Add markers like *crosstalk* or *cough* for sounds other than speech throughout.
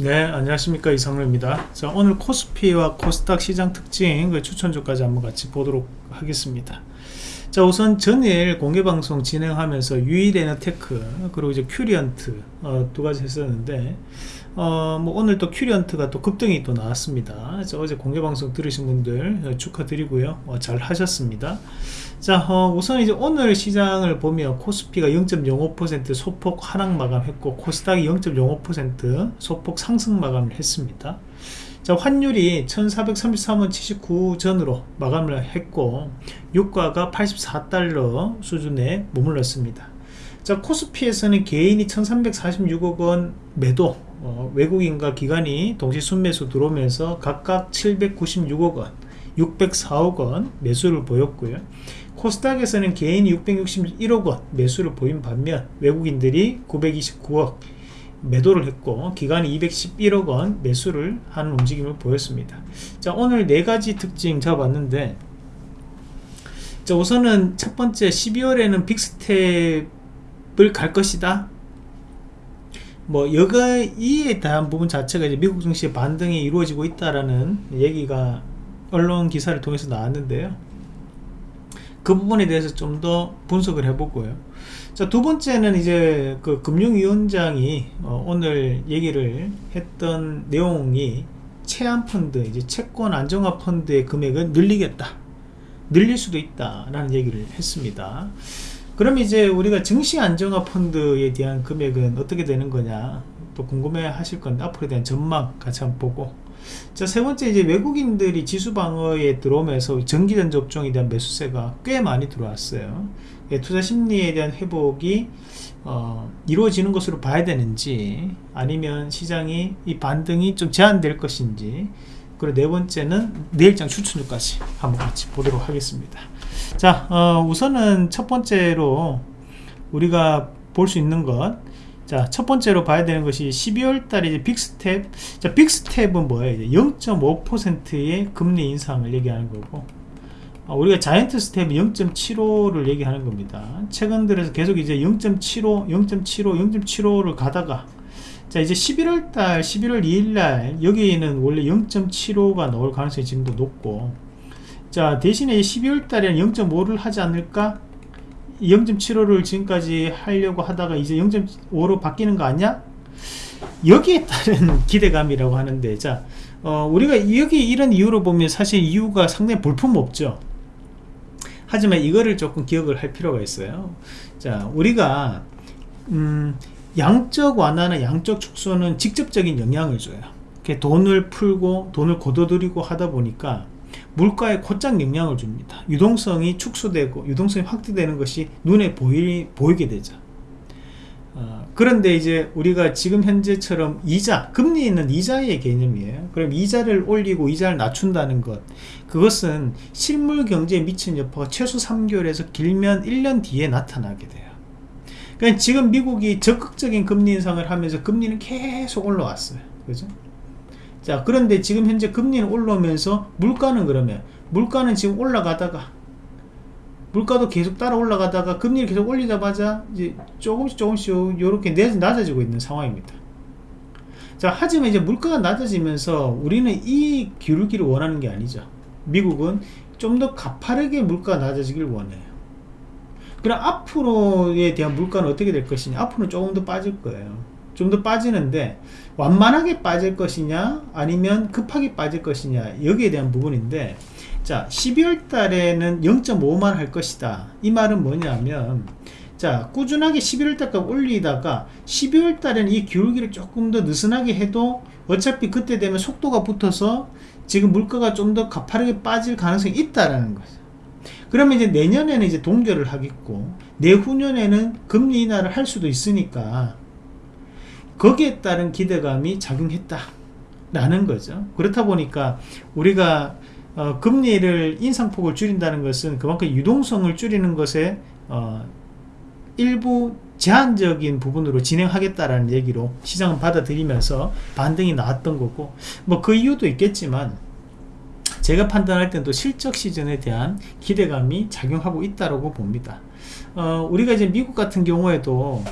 네 안녕하십니까. 이상로입니다. 자 오늘 코스피와 코스닥 시장 특징 그 추천주까지 한번 같이 보도록 하겠습니다. 자 우선 전일 공개방송 진행하면서 유일에너테크 그리고 이제 큐리언트 어, 두 가지 했었는데 어, 뭐 오늘 또 큐리언트가 또 급등이 또 나왔습니다. 자, 어제 공개방송 들으신 분들 축하드리고요. 어, 잘 하셨습니다. 자 어, 우선 이제 오늘 시장을 보면 코스피가 0.05% 소폭 하락 마감했고 코스닥이 0.05% 소폭 상승 마감을 했습니다. 자 환율이 1433원 79 전으로 마감을 했고 유가가 84달러 수준에 머물렀습니다. 자 코스피에서는 개인이 1346억 원 매도 어, 외국인과 기관이 동시 순매수 들어오면서 각각 796억원 604억원 매수를 보였고요. 코스닥에서는 개인이 661억원 매수를 보인 반면 외국인들이 929억 매도를 했고 기관이 211억원 매수를 하는 움직임을 보였습니다. 자 오늘 네가지 특징 잡았는데 자 우선은 첫 번째 12월에는 빅스텝을 갈 것이다 뭐 여가 이에 대한 부분 자체가 이제 미국 증시의 반등이 이루어지고 있다라는 얘기가 언론 기사를 통해서 나왔는데요 그 부분에 대해서 좀 더 분석을 해보고요. 자, 두 번째는 이제 그 금융위원장이 어, 오늘 얘기를 했던 내용이 채안 펀드, 이제 채권 안정화 펀드의 금액을 늘리겠다. 늘릴 수도 있다라는 얘기를 했습니다. 그럼 이제 우리가 증시 안정화 펀드에 대한 금액은 어떻게 되는 거냐 또 궁금해 하실 건데 앞으로에 대한 전망 같이 한번 보고 자, 세 번째 이제 외국인들이 지수 방어에 들어오면서 전기전 접종에 대한 매수세가 꽤 많이 들어왔어요. 예, 투자 심리에 대한 회복이 어, 이루어지는 것으로 봐야 되는지 아니면 시장이 이 반등이 좀 제한될 것인지 그리고 네 번째는 내일장 추천주까지 한번 같이 보도록 하겠습니다. 자, 어, 우선은 첫 번째로 우리가 볼 수 있는 것 자, 첫 번째로 봐야 되는 것이 12월 달에 빅스텝. 자, 빅스텝은 뭐예요? 0.5%의 금리 인상을 얘기하는 거고, 어, 우리가 giant step 0.75를 얘기하는 겁니다. 최근 들어서 계속 이제 0.75, 0.75, 0.75를 가다가, 자, 이제 11월 달, 11월 2일 날, 여기에는 원래 0.75가 나올 가능성이 지금도 높고, 자, 대신에 12월 달에는 0.5를 하지 않을까? 0.75를 지금까지 하려고 하다가 이제 0.5로 바뀌는 거 아니야? 여기에 따른 *laughs* 기대감이라고 하는데 자 어, 우리가 여기 이런 이유로 보면 사실 이유가 상당히 볼품없죠 하지만 이거를 조금 기억을 할 필요가 있어요 자 우리가 음, 양적 완화나 양적 축소는 직접적인 영향을 줘요 돈을 풀고 돈을 거둬들이고 하다 보니까 물가에 곧장 영향을 줍니다. 유동성이 축소되고 유동성이 확대되는 것이 눈에 보이, 보이게 되죠. 어, 그런데 이제 우리가 지금 현재처럼 이자 금리 있는 이자의 개념이에요. 그럼 이자를 올리고 이자를 낮춘다는 것 그것은 실물 경제에 미친 여파가 최소 3개월에서 길면 1년 뒤에 나타나게 돼요. 그러니까 지금 미국이 적극적인 금리 인상을 하면서 금리는 계속 올라왔어요. 그죠 자 그런데 지금 현재 금리는 올라오면서 물가는 그러면 물가는 지금 올라가다가 물가도 계속 따라 올라가다가 금리를 계속 올리자마자 이제 조금씩 조금씩 이렇게 낮아지고 있는 상황입니다. 자 하지만 이제 물가가 낮아지면서 우리는 이 기울기를 원하는 게 아니죠. 미국은 좀 더 가파르게 물가가 낮아지길 원해요. 그럼 앞으로에 대한 물가는 어떻게 될 것이냐? 앞으로는 조금 더 빠질 거예요 좀 더 빠지는데 완만하게 빠질 것이냐 아니면 급하게 빠질 것이냐 여기에 대한 부분인데 자 12월 달에는 0.5만 할 것이다. 이 말은 뭐냐면 자 꾸준하게 11월 달까지 올리다가 12월 달에는 이 기울기를 조금 더 느슨하게 해도 어차피 그때 되면 속도가 붙어서 지금 물가가 좀 더 가파르게 빠질 가능성이 있다라는 거죠. 그러면 이제 내년에는 이제 동결을 하겠고 내후년에는 금리 인하를 할 수도 있으니까 거기에 따른 기대감이 작용했다 라는 거죠. 그렇다 보니까 우리가 어, 금리를 인상폭을 줄인다는 것은 그만큼 유동성을 줄이는 것에 어, 일부 제한적인 부분으로 진행하겠다라는 얘기로 시장은 받아들이면서 반등이 나왔던 거고 뭐 그 이유도 있겠지만 제가 판단할 때는 또 실적 시즌에 대한 기대감이 작용하고 있다고 봅니다. 어, 우리가 이제 미국 같은 경우에도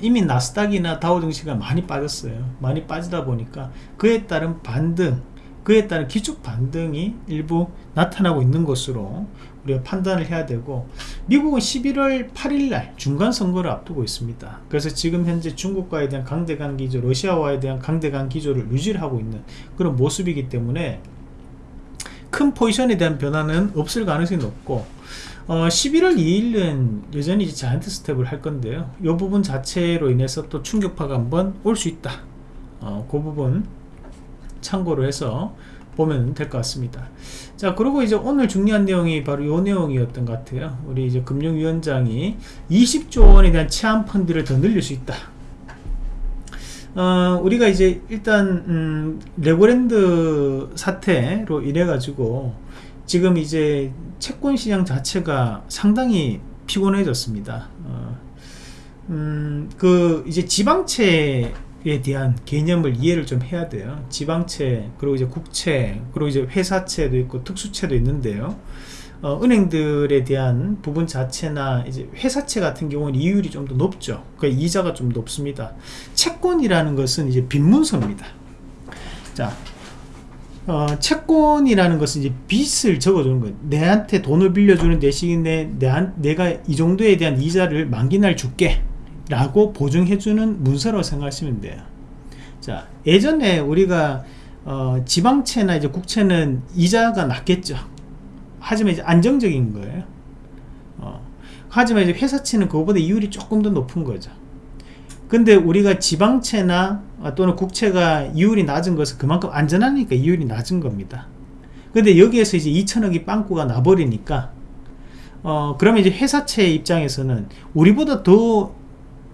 이미 나스닥이나 다우증시가 많이 빠졌어요. 많이 빠지다 보니까 그에 따른 반등 그에 따른 기축 반등이 일부 나타나고 있는 것으로 우리가 판단을 해야 되고 미국은 11월 8일날 중간선거를 앞두고 있습니다. 그래서 지금 현재 중국과에 대한 강대강 기조 러시아와에 대한 강대강 기조를 유지를 하고 있는 그런 모습이기 때문에 큰 포지션에 대한 변화는 없을 가능성이 높고 어, 11월 2일은 여전히 자이언트 스텝을 할 건데요. 이 부분 자체로 인해서 또 충격파가 한번 올 수 있다. 어, 그 부분 참고로 해서 보면 될 것 같습니다. 자 그리고 이제 오늘 중요한 내용이 바로 이 내용이었던 것 같아요. 우리 이제 금융위원장이 20조 원에 대한 체한 펀드를 더 늘릴 수 있다. 어, 우리가 이제 일단 음, 레고랜드 사태로 인해 가지고 지금 이제 채권 시장 자체가 상당히 피곤해졌습니다. 어, 음, 그 이제 지방채 에 대한 개념을 이해를 좀 해야 돼요. 지방채 그리고 이제 국채 그리고 이제 회사채도 있고 특수채도 있는데요. 어, 은행들에 대한 부분 자체나 이제 회사채 같은 경우는 이율이 좀 더 높죠. 그 이자가 좀 높습니다. 채권이라는 것은 이제 빈문서입니다. 자 어, 채권이라는 것은 이제 빚을 적어주는 거예요. 내한테 돈을 빌려주는 대신에 내, 내가 이 정도에 대한 이자를 만기 날 줄게 라고 보증해주는 문서라고 생각하시면 돼요. 자 예전에 우리가 어, 지방채나 이제 국채는 이자가 낮겠죠. 하지만 이제 안정적인 거예요. 어, 하지만 이제 회사채는 그거보다 이율이 조금 더 높은 거죠 근데 우리가 지방채나 또는 국채가 이율이 낮은 것은 그만큼 안전하니까 이율이 낮은 겁니다. 근데 여기에서 이제 2천억이 빵꾸가 나버리니까 어 그러면 이제 회사채 입장에서는 우리보다 더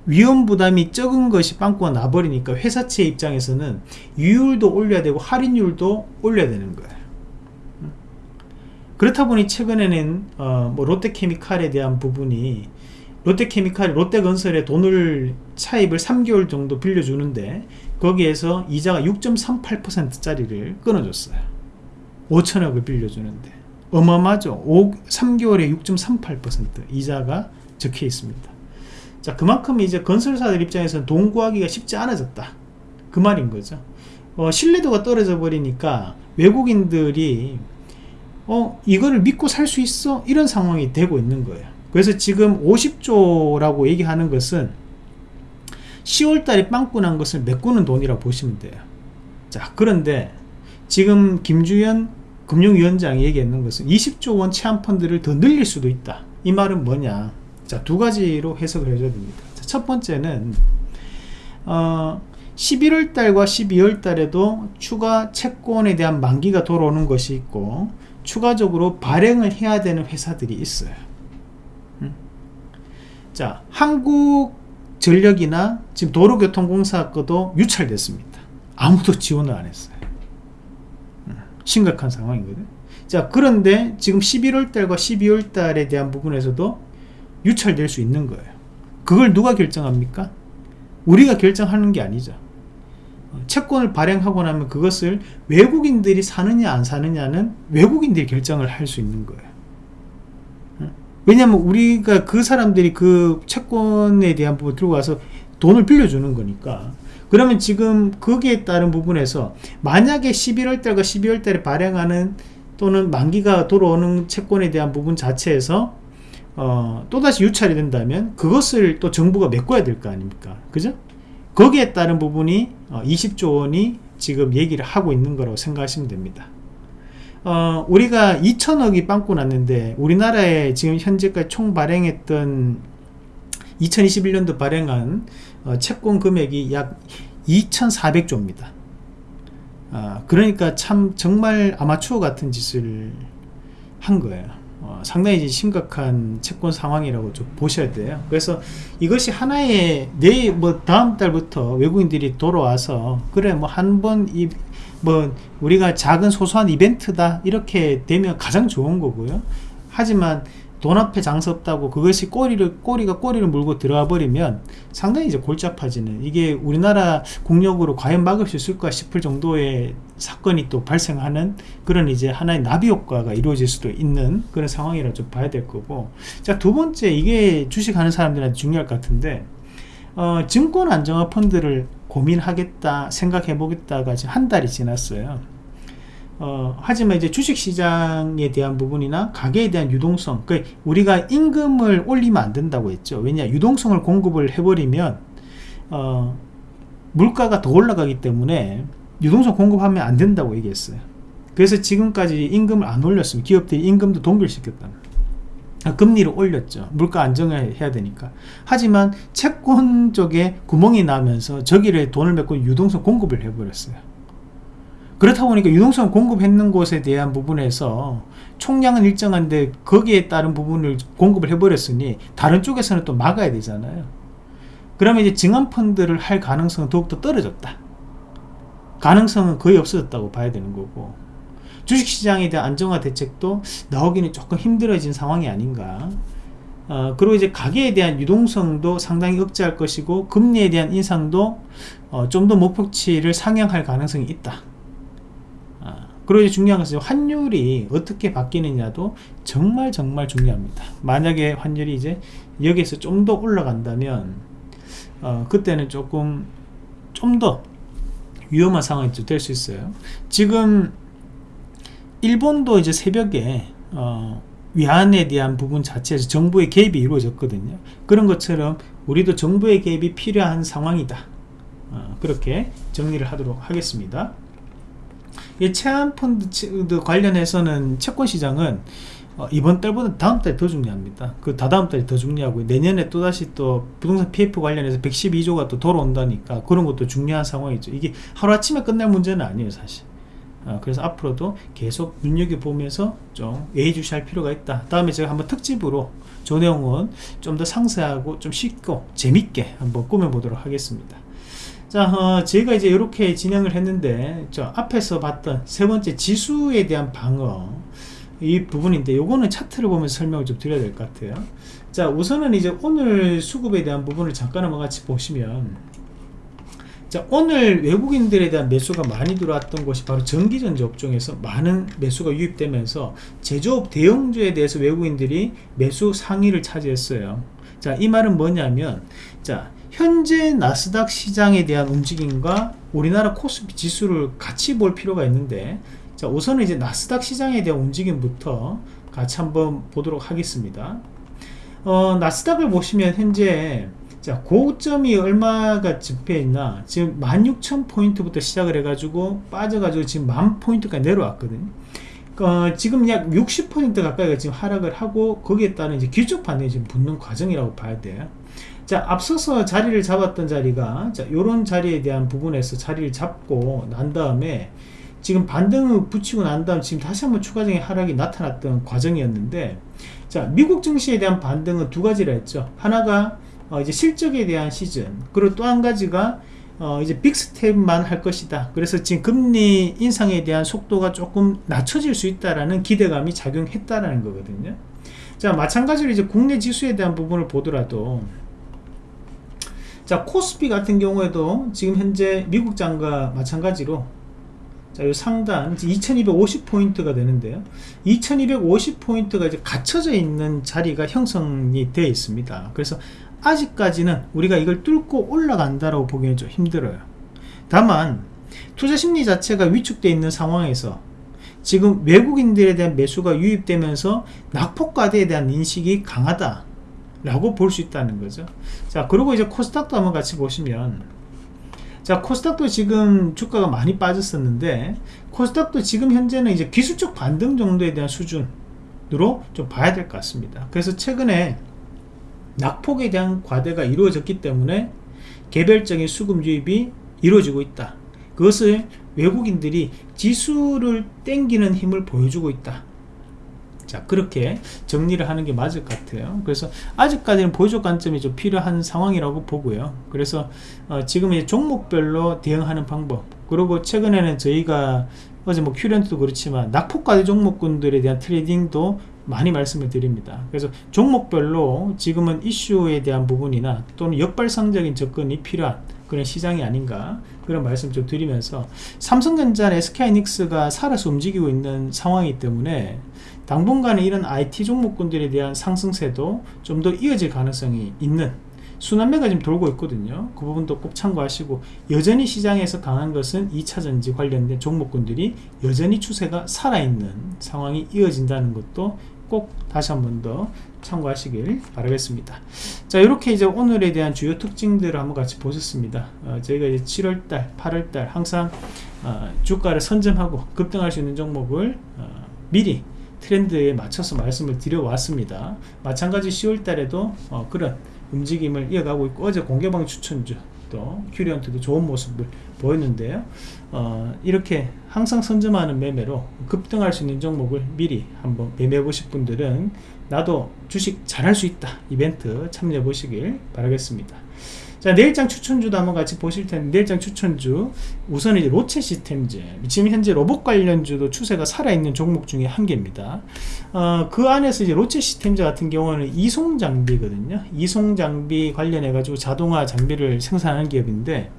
위험 부담이 적은 것이 빵꾸가 나버리니까 회사채 입장에서는 유율도 올려야 되고 할인율도 올려야 되는 거예요. 그렇다 보니 최근에는 어, 뭐 롯데케미칼에 대한 부분이 롯데케미칼 롯데건설에 돈을 차입을 3개월 정도 빌려주는데 거기에서 이자가 6.38% 짜리를 끊어줬어요. 5천억을 빌려주는데. 어마어마하죠? 5, 3개월에 6.38% 이자가 적혀 있습니다. 자 그만큼 이제 건설사들 입장에서는 돈 구하기가 쉽지 않아졌다. 그 말인 거죠. 어, 신뢰도가 떨어져 버리니까 외국인들이 어 이거를 믿고 살 수 있어? 이런 상황이 되고 있는 거예요 그래서 지금 50조라고 얘기하는 것은 10월달에 빵꾸 난 것을 메꾸는 돈이라고 보시면 돼요 자 그런데 지금 김주현 금융위원장이 얘기했는 것은 20조 원 체한 펀드를 더 늘릴 수도 있다 이 말은 뭐냐 자, 두 가지로 해석을 해줘야 됩니다. 자, 첫 번째는 어, 11월 달과 12월 달에도 추가 채권에 대한 만기가 돌아오는 것이 있고 추가적으로 발행을 해야 되는 회사들이 있어요. 음? 자, 한국전력이나 지금 도로교통공사 거도 유찰됐습니다. 아무도 지원을 안 했어요. 음, 심각한 상황이거든. 자, 그런데 지금 11월 달과 12월 달에 대한 부분에서도 유찰될 수 있는 거예요 그걸 누가 결정합니까? 우리가 결정하는 게 아니죠 어, 채권을 발행하고 나면 그것을 외국인들이 사느냐 안 사느냐는 외국인들이 결정을 할 수 있는 거예요 어? 왜냐하면 우리가 그 사람들이 그 채권에 대한 부분 들고 와서 돈을 빌려주는 거니까. 그러면 지금 거기에 따른 부분에서 만약에 11월 달과 12월 달에 발행하는 또는 만기가 돌아오는 채권에 대한 부분 자체에서 어, 또다시 유찰이 된다면 그것을 또 정부가 메꿔야 될 거 아닙니까? 그죠? 거기에 따른 부분이 어, 20조 원이 지금 얘기를 하고 있는 거라고 생각하시면 됩니다 어, 우리가 2천억이 빵꾸 났는데 우리나라에 지금 현재까지 총 발행했던 2021년도 발행한 어, 채권 금액이 약 2,400조입니다. 아, 그러니까 참 정말 아마추어 같은 짓을 한 거예요 어, 상당히 심각한 채권 상황이라고 좀 보셔야 돼요. 그래서 이것이 하나의 내뭐 다음 달부터 외국인들이 돌아와서 그래 뭐 한 번 이 뭐 우리가 작은 소소한 이벤트다 이렇게 되면 가장 좋은 거고요. 하지만 돈 앞에 장사 없다고 그것이 꼬리를 꼬리가 꼬리를 물고 들어가 버리면 상당히 이제 골치 아파지는 이게 우리나라 국력으로 과연 막을 수 있을까 싶을 정도의 사건이 또 발생하는 그런 이제 하나의 나비 효과가 이루어질 수도 있는 그런 상황이라 좀 봐야 될 거고. 자 두 번째 이게 주식하는 사람들한테 중요할 것 같은데 어, 증권 안정화 펀드를 고민하겠다 생각해 보겠다가 지금 한 달이 지났어요 어, 하지만 이제 주식시장에 대한 부분이나 가계에 대한 유동성 그 우리가 임금을 올리면 안 된다고 했죠. 왜냐 유동성을 공급을 해버리면 어, 물가가 더 올라가기 때문에 유동성 공급하면 안 된다고 얘기했어요. 그래서 지금까지 임금을 안 올렸으면 기업들이 임금도 동결시켰다 아, 금리를 올렸죠. 물가 안정을 해야 되니까. 하지만 채권 쪽에 구멍이 나면서 저기를 돈을 메고 유동성 공급을 해버렸어요 그렇다 보니까 유동성 공급했는 곳에 대한 부분에서 총량은 일정한데 거기에 따른 부분을 공급을 해버렸으니 다른 쪽에서는 또 막아야 되잖아요. 그러면 이제 증언펀드를 할 가능성은 더욱더 떨어졌다. 가능성은 거의 없어졌다고 봐야 되는 거고. 주식시장에 대한 안정화 대책도 나오기는 조금 힘들어진 상황이 아닌가. 어, 그리고 이제 가계에 대한 유동성도 상당히 억제할 것이고 금리에 대한 인상도 어, 좀 더 목표치를 상향할 가능성이 있다. 어, 그리고 이제 중요한 것은 환율이 어떻게 바뀌느냐도 정말 정말 중요합니다. 만약에 환율이 이제 여기에서 좀 더 올라간다면 어, 그때는 조금 좀 더 위험한 상황이 될 수 있어요. 지금 일본도 이제 새벽에 어, 위안에 대한 부분 자체에서 정부의 개입이 이루어졌거든요. 그런 것처럼 우리도 정부의 개입이 필요한 상황이다. 어, 그렇게 정리를 하도록 하겠습니다 체안펀드 관련해서는 채권 시장은 어, 이번 달보다 다음 달이 더 중요합니다. 그 다다음 달이 더 중요하고 내년에 또다시 또 부동산 PF 관련해서 112조가 또 돌아온다니까 그런 것도 중요한 상황이죠. 이게 하루아침에 끝날 문제는 아니에요 사실. 어, 그래서 앞으로도 계속 눈여겨보면서 좀 예의주시할 필요가 있다. 다음에 제가 한번 특집으로 조 내용은 좀 더 상세하고 좀 쉽고 재밌게 한번 꾸며보도록 하겠습니다 자 어, 제가 이제 이렇게 진행을 했는데 저 앞에서 봤던 세 번째 지수에 대한 방어 이 부분인데 요거는 차트를 보면서 설명을 좀 드려야 될 것 같아요. 자 우선은 이제 오늘 수급에 대한 부분을 잠깐 한번 같이 보시면 자 오늘 외국인들에 대한 매수가 많이 들어왔던 것이 바로 전기전지 업종에서 많은 매수가 유입되면서 제조업 대형주에 대해서 외국인들이 매수 상위를 차지했어요. 자 이 말은 뭐냐면 자 현재 나스닥 시장에 대한 움직임과 우리나라 코스피 지수를 같이 볼 필요가 있는데 자 우선은 이제 나스닥 시장에 대한 움직임부터 같이 한번 보도록 하겠습니다. 어, 나스닥을 보시면 현재 자 고점이 얼마가 집해 있나? 지금 16,000포인트부터 시작을 해가지고 빠져가지고 지금 만 포인트까지 내려왔거든요 어, 지금 약 60% 가까이가 지금 하락을 하고 거기에 따른 이제 기초 반응이 지금 붙는 과정이라고 봐야 돼요 자 앞서서 자리를 잡았던 자리가 자 요런 자리에 대한 부분에서 자리를 잡고 난 다음에 지금 반등을 붙이고 난 다음 지금 다시 한번 추가적인 하락이 나타났던 과정이었는데 자 미국 증시에 대한 반등은 두 가지라 했죠. 하나가 어, 이제 실적에 대한 시즌. 그리고 또 한 가지가 어, 이제 빅스텝만 할 것이다. 그래서 지금 금리 인상에 대한 속도가 조금 낮춰질 수 있다라는 기대감이 작용했다라는 거거든요. 자 마찬가지로 이제 국내 지수에 대한 부분을 보더라도 자 코스피 같은 경우에도 지금 현재 미국 장과 마찬가지로 자, 이 상단 2250포인트가 되는데요. 2250포인트가 이제 갇혀져 있는 자리가 형성이 되어 있습니다. 그래서 아직까지는 우리가 이걸 뚫고 올라간다라고 보기는 좀 힘들어요 다만 투자 심리 자체가 위축되어 있는 상황에서 지금 외국인들에 대한 매수가 유입되면서 낙폭과대에 대한 인식이 강하다 라고 볼 수 있다는 거죠. 자 그리고 이제 코스닥도 한번 같이 보시면 자 코스닥도 지금 주가가 많이 빠졌었는데 코스닥도 지금 현재는 이제 기술적 반등 정도에 대한 수준으로 좀 봐야 될 것 같습니다. 그래서 최근에 낙폭에 대한 과대가 이루어졌기 때문에 개별적인 수급 유입이 이루어지고 있다. 그것을 외국인들이 지수를 땡기는 힘을 보여주고 있다 자 그렇게 정리를 하는 게 맞을 것 같아요. 그래서 아직까지는 보조 관점이 좀 필요한 상황이라고 보고요. 그래서 어, 지금 이제 종목별로 대응하는 방법. 그리고 최근에는 저희가 어제 뭐 큐렌트도 그렇지만 낙폭과대 종목군들에 대한 트레이딩도 많이 말씀을 드립니다. 그래서 종목별로 지금은 이슈에 대한 부분이나 또는 역발상적인 접근이 필요한 그런 시장이 아닌가 그런 말씀 좀 드리면서 삼성전자 SK이닉스가 살아서 움직이고 있는 상황이기 때문에 당분간은 이런 IT 종목군들에 대한 상승세도 좀 더 이어질 가능성이 있는 순환매가 지금 돌고 있거든요. 그 부분도 꼭 참고하시고 여전히 시장에서 강한 것은 2차전지 관련된 종목군들이 여전히 추세가 살아있는 상황이 이어진다는 것도 꼭 다시 한 번 더 참고하시길 바라겠습니다. 자 이렇게 이제 오늘에 대한 주요 특징들을 한번 같이 보셨습니다. 어, 저희가 이제 7월달 8월달 항상 어, 주가를 선점하고 급등할 수 있는 종목을 어, 미리 트렌드에 맞춰서 말씀을 드려 왔습니다. 마찬가지 10월 달에도 어, 그런 움직임을 이어가고 있고 어제 공개방 추천주 또 큐리언트도 좋은 모습을 보였는데요. 어, 이렇게 항상 선점하는 매매로 급등할 수 있는 종목을 미리 한번 매매해 보실 분들은 나도 주식 잘할 수 있다 이벤트 참여해 보시길 바라겠습니다 자 내일장 추천주도 한번 같이 보실 텐데 내일장 추천주 우선 이제 로체 시스템즈 지금 현재 로봇 관련주도 추세가 살아있는 종목 중에 한 개입니다 어, 그 안에서 이제 로체 시스템즈 같은 경우는 이송 장비거든요 이송 장비 관련해 가지고 자동화 장비를 생산하는 기업인데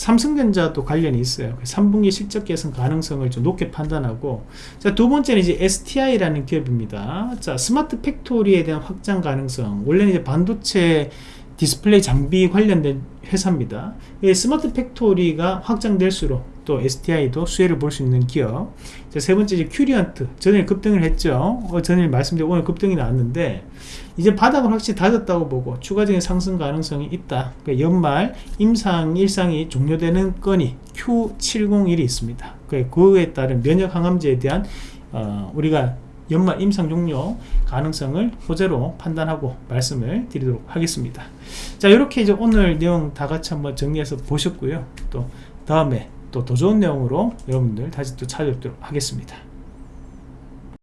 삼성전자도 관련이 있어요. 3분기 실적 개선 가능성을 좀 높게 판단하고 자, 두 번째는 이제 STI라는 기업입니다. 자, smart factory에 대한 확장 가능성. 원래는 이제 반도체 디스플레이 장비 관련된 회사입니다. 이 smart factory가 확장될수록 또 STI도 수혜를 볼 수 있는 기업. 자, 세 번째 이제 큐리언트. 전일 급등을 했죠. 어, 전일 말씀드린 오늘 급등이 나왔는데 이제 바닥을 확실히 다졌다고 보고 추가적인 상승 가능성이 있다. 그러니까 연말 임상 일상이 종료되는 건이 Q701이 있습니다. 그에 따른 면역 항암제에 대한 어, 우리가 연말 임상 종료 가능성을 호재로 판단하고 말씀을 드리도록 하겠습니다. 자, 이렇게 이제 오늘 내용 다 같이 한번 정리해서 보셨고요. 또 다음에 또 더 좋은 내용으로 여러분들 다시 또 찾아뵙도록 하겠습니다.